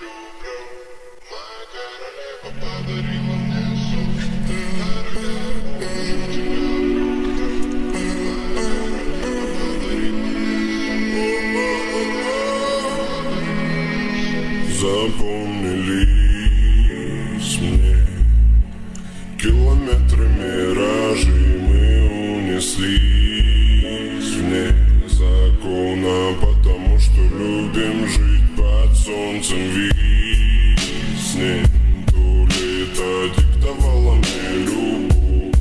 люблю. Моя То лето диктовало мне любовь.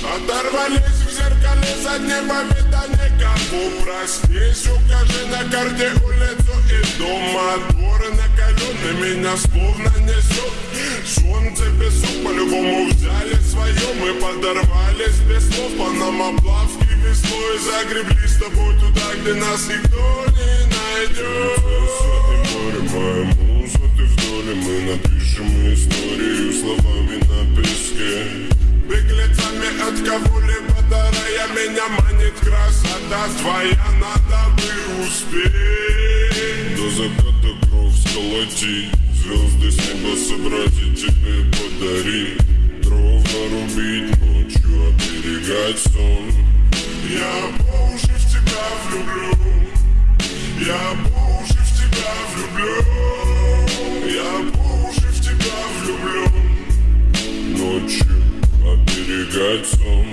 Оторвались в зеркале заднего вида никому. Проснись, укажи на карте улицу и дома Дворы накалены, меня словно несет. Солнце без по-любому взяли свое. Мы подорвались без слов по нам облавки весной Загребли с тобой туда, где нас никто не найдет море, моя муза, ты в доле Мы напишем историю словами на песке. Беглецами от кого-либо дарая Меня манит красота твоя Надо бы успеть. До заката кровь сколотить Звезды с неба собрать и тебе подарить. Дров нарубить ночью, оберегать сон. Я по уши в тебя влюблю сон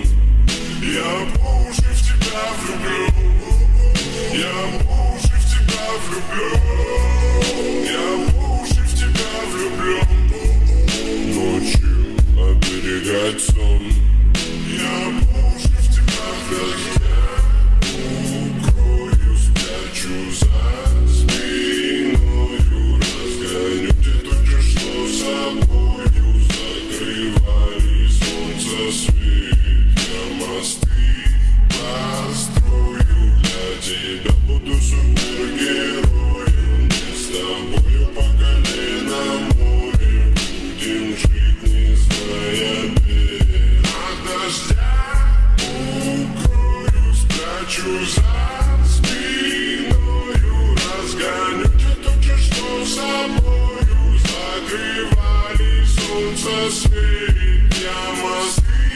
Я по в тебя влюблю. Я по в тебя влюблю. Я по в тебя влюблю. Ночью оберегать сон Ночью за спиною разгоню Те тучи, что собою закрывали Солнце свет. я мосты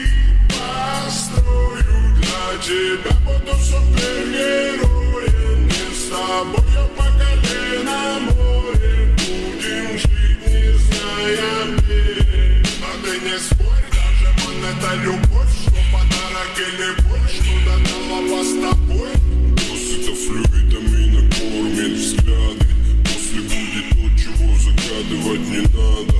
построю Для тебя буду супергероем Не с тобой, я по колено море Будем жить, не зная берег А ты не спорь, даже он это любит загадывать не надо.